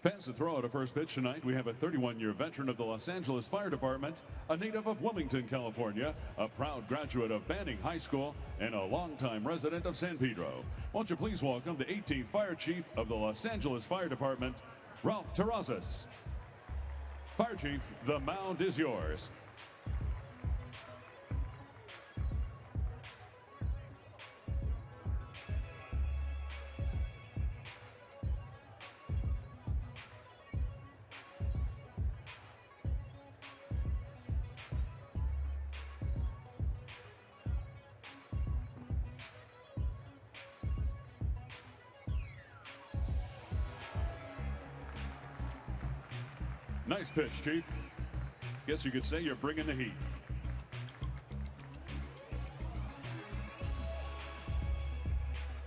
Fans to throw out a first pitch tonight. We have a 31-year veteran of the Los Angeles Fire Department, a native of Wilmington, California, a proud graduate of Banning High School, and a longtime resident of San Pedro. Won't you please welcome the 18th Fire Chief of the Los Angeles Fire Department, Ralph Terrazas. Fire Chief, the mound is yours. Nice pitch, Chief. Guess you could say you're bringing the heat.